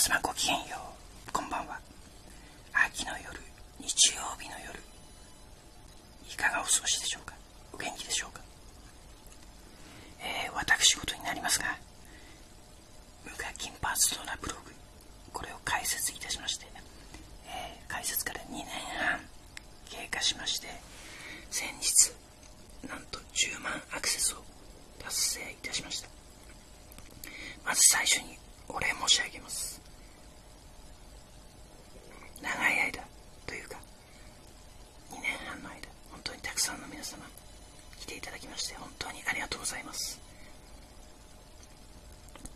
様ごきげんよう。こんばんは。秋の夜日曜日の夜。いかがお過ごしでしょうか？お元気でしょうか？えー、私事になりますが無課金パーソナブログこれを開設いたしまして、えー、開設から2年半経過しまして先日なんと10万アクセスを達成いたしました。まず最初にお礼申し上げます長い間というか2年半の間本当にたくさんの皆様来ていただきまして本当にありがとうございます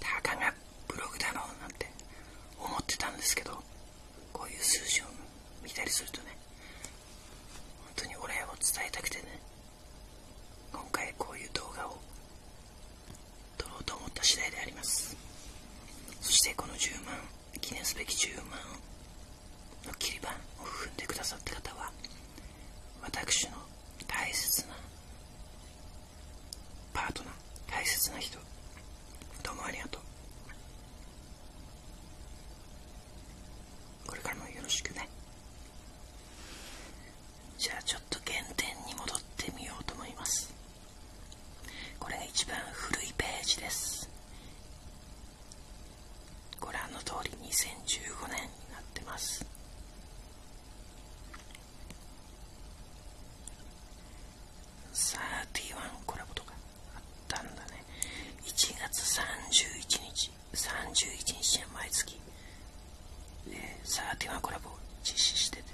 たかがブログだろうなんて思ってたんですけどこういう数字を見たりするとね本当にお礼を伝えたくてね今回こういう動画を撮ろうと思った次第であります。そしてこの10万記念すべき10万の切り板を踏んでくださった方は私の大切なパートナー大切な人どうもありがとう。31コラボを実施してて。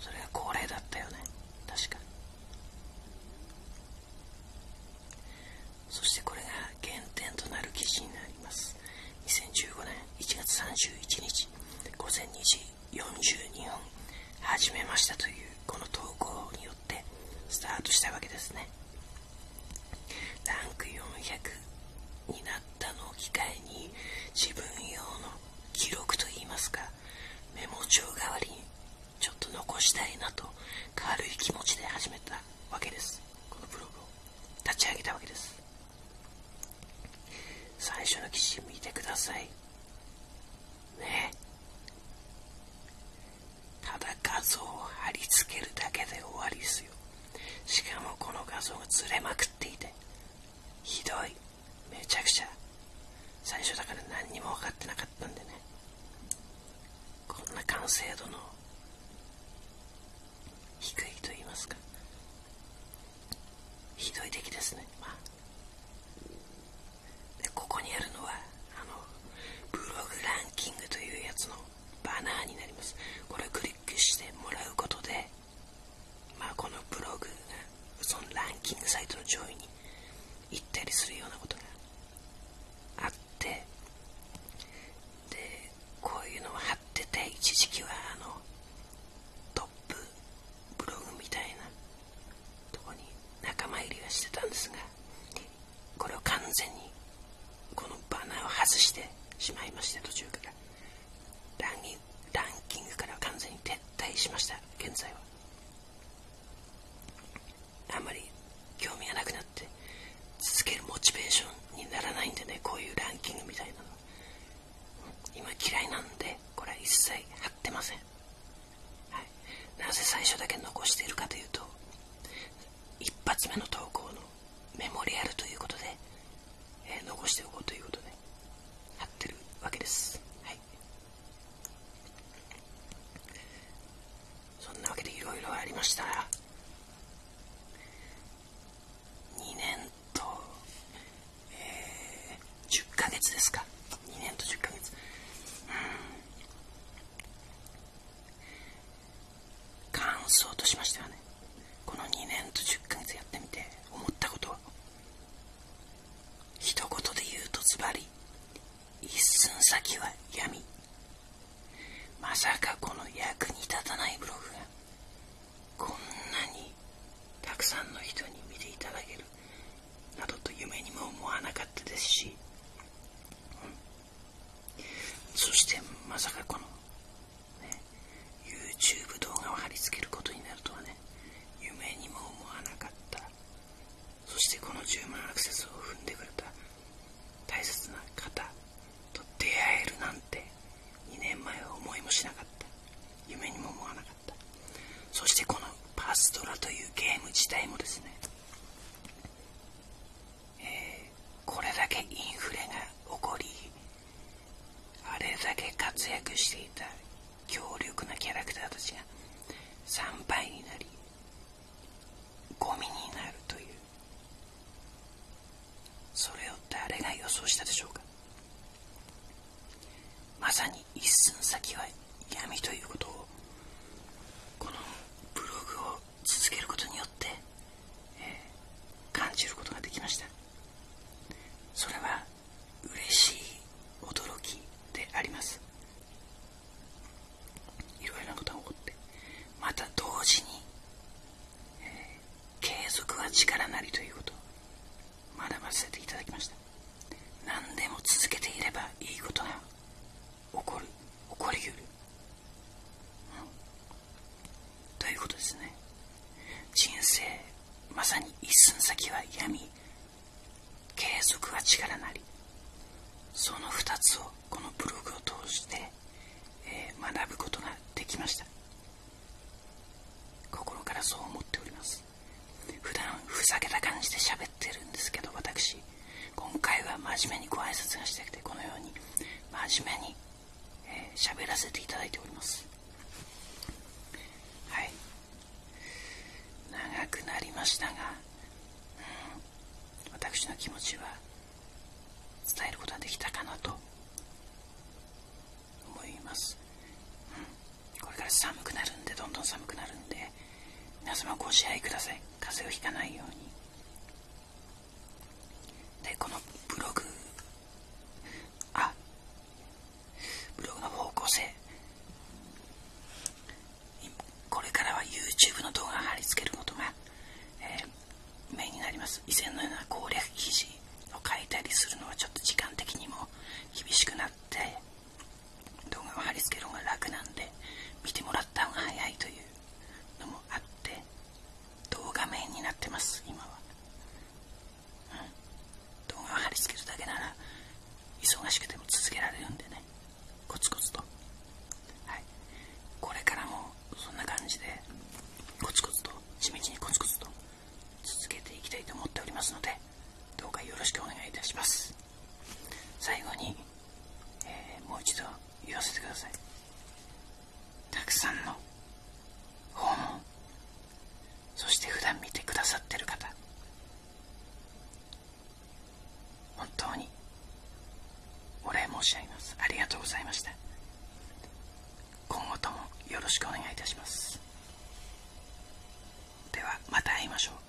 それが恒例だったよね。確か。そしてこれが原点となる記事になります。2015年1月31日午前2時42分。始めましたというこの投稿によってスタートしたわけですね。ランク400になったのを機会に自分用の記録といいますかメモ帳代わりにちょっと残したいなと軽い気持ちで始めたわけです。このブログを立ち上げたわけです。最初の記事見てください。ね。ただ画像を貼り付けるだけで終わりですよ。しかもこの画像がずれまくっていてひどい。めちゃくちゃ。最初だから何にも分かってなかったんでね。こんな完成度の低いと言いますか。ひどい出来ですね、まあ、でここにあるのはあのブログランキングというやつのバナーになります。これをクリックしてもらうことでまあこのブログがそのランキングサイトの上位に行ったりするようなことがあってでこういうのを貼ってて一時期はあのトップブログみたいなとこに仲間入りはしてたんですがこれを完全にこのバナーを外してしまいまして途中からランランキングから完全に撤退しました現在は。あんまり興味がなくなって続けるモチベーションにならないんでねこういうランキングみたいなの。今嫌いなんでこれは一切貼ってません、はい、なぜ最初だけ残しているかというと一発目の投稿のメモリアルということで、えー、残しておこうということで貼ってるわけですはいそんなわけでいろいろありました2年と、えー、10ヶ月ですか。2年と10ヶ月。うん。感想としましてはねこの2年と10ヶ月やってみて思ったことは一言で言うとズバリ一寸先は闇。まさかこの役に立たないブログが自体もですね力なりということ。を学ばせていただきました。何でも続けていればいいことが起こる。起こりうる、うん、ということですね。人生まさに一寸先は闇。継続は力なり。その2つをこのブログを通して、えー、学ぶことができました。心からそう思っております。普段ふざけた感じで喋ってるんですけど私。今回は真面目にご挨拶がしたくてこのように真面目に喋、えー、らせていただいております。はい。長くなりましたが、うん、私の気持ちは伝えることができたかなと思います、うん、これから寒くなるんでどんどん寒くなるんで皆様ご自愛ください。風邪をひかないように。でこのます。最後に、えー、もう一度言わせてください。たくさんの訪問そして普段見てくださってる方本当にお礼申し上げます。ありがとうございました。今後ともよろしくお願いいたします。ではまた会いましょう。